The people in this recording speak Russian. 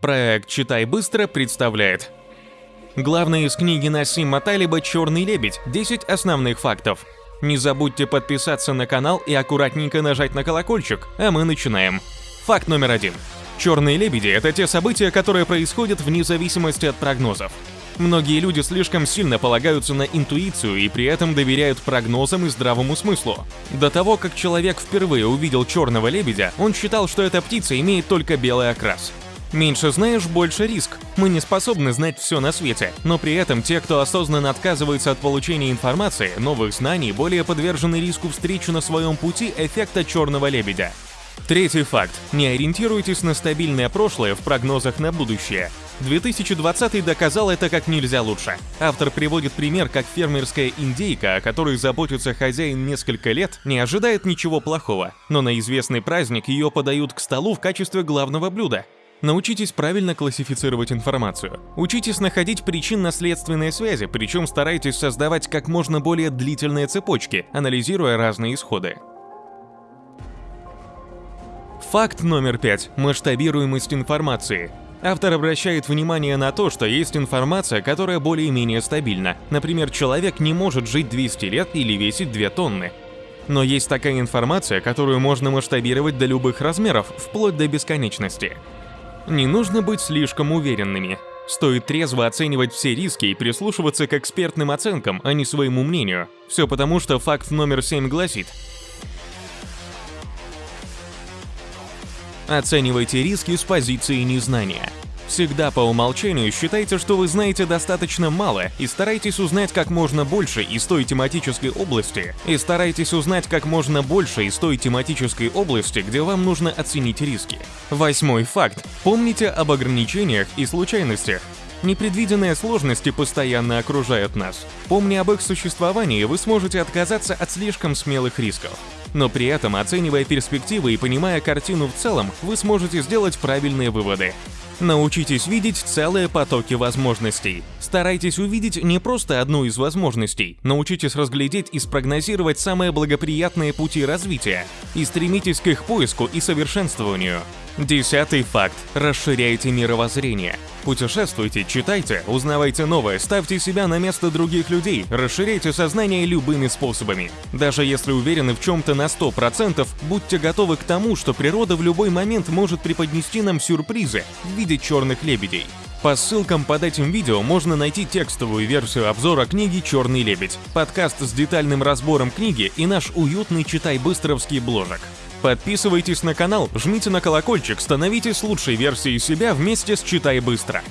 Проект «Читай быстро» представляет Главное из книги Насима Талиба «Черный лебедь. 10 основных фактов». Не забудьте подписаться на канал и аккуратненько нажать на колокольчик, а мы начинаем. Факт номер один. Черные лебеди – это те события, которые происходят вне зависимости от прогнозов. Многие люди слишком сильно полагаются на интуицию и при этом доверяют прогнозам и здравому смыслу. До того, как человек впервые увидел черного лебедя, он считал, что эта птица имеет только белый окрас. Меньше знаешь, больше риск. Мы не способны знать все на свете, но при этом те, кто осознанно отказывается от получения информации, новых знаний, более подвержены риску встречи на своем пути эффекта черного лебедя. Третий факт. Не ориентируйтесь на стабильное прошлое в прогнозах на будущее. 2020 доказал это как нельзя лучше. Автор приводит пример, как фермерская индейка, о которой заботится хозяин несколько лет, не ожидает ничего плохого, но на известный праздник ее подают к столу в качестве главного блюда. Научитесь правильно классифицировать информацию. Учитесь находить причинно-следственные связи, причем старайтесь создавать как можно более длительные цепочки, анализируя разные исходы. Факт номер пять. Масштабируемость информации. Автор обращает внимание на то, что есть информация, которая более-менее стабильна. Например, человек не может жить 200 лет или весить 2 тонны. Но есть такая информация, которую можно масштабировать до любых размеров, вплоть до бесконечности. Не нужно быть слишком уверенными. Стоит трезво оценивать все риски и прислушиваться к экспертным оценкам, а не своему мнению. Все потому, что факт номер 7 гласит, Оценивайте риски с позиции незнания. Всегда по умолчанию считайте, что вы знаете достаточно мало и старайтесь узнать как можно больше из той тематической области, и старайтесь узнать как можно больше из той тематической области, где вам нужно оценить риски. Восьмой факт. Помните об ограничениях и случайностях. Непредвиденные сложности постоянно окружают нас. Помня об их существовании, вы сможете отказаться от слишком смелых рисков. Но при этом, оценивая перспективы и понимая картину в целом, вы сможете сделать правильные выводы. Научитесь видеть целые потоки возможностей. Старайтесь увидеть не просто одну из возможностей, научитесь разглядеть и спрогнозировать самые благоприятные пути развития и стремитесь к их поиску и совершенствованию. Десятый факт. Расширяйте мировоззрение. Путешествуйте, читайте, узнавайте новое, ставьте себя на место других людей, расширяйте сознание любыми способами. Даже если уверены в чем-то на 100%, будьте готовы к тому, что природа в любой момент может преподнести нам сюрпризы в виде черных лебедей. По ссылкам под этим видео можно найти текстовую версию обзора книги «Черный лебедь», подкаст с детальным разбором книги и наш уютный читай-быстровский бложек. Подписывайтесь на канал, жмите на колокольчик, становитесь лучшей версией себя вместе с «Читай быстро».